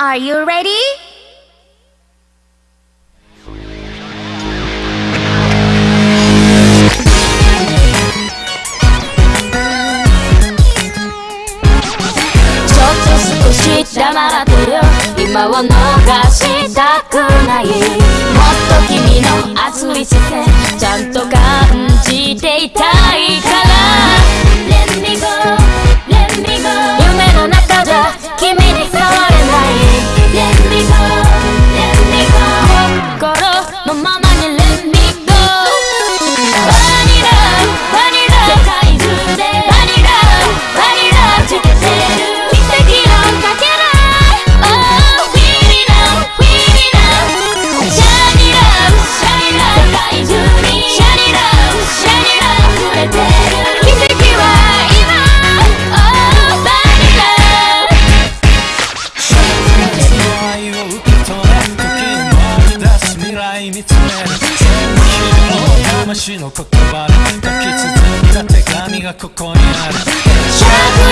Are you ready?「黙ってる今を逃したくない」「もっと君の熱い My mama 虫の言葉で書き綴った手紙がここにある灼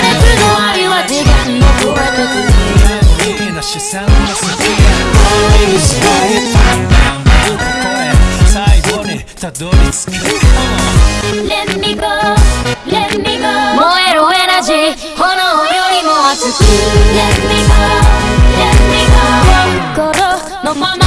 熱の愛は時間の声と国無理な視線の先がにし最後にたどり着く Let me go, let me go. 燃えるエナジー炎よりも熱く Let me go, let me go 心のまま